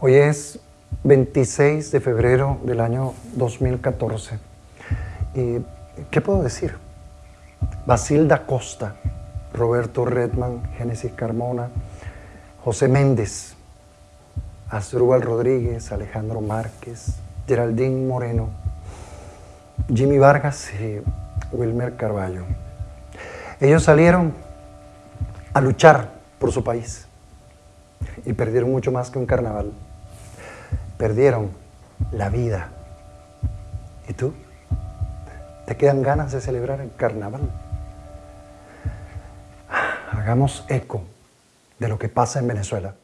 Hoy es 26 de febrero del año 2014. ¿Y qué puedo decir? Basilda Costa, Roberto Redman, Génesis Carmona, José Méndez, Asdrúbal Rodríguez, Alejandro Márquez, Geraldine Moreno, Jimmy Vargas y Wilmer Carballo. Ellos salieron a luchar por su país y perdieron mucho más que un carnaval. Perdieron la vida. ¿Y tú? ¿Te quedan ganas de celebrar el carnaval? Hagamos eco de lo que pasa en Venezuela.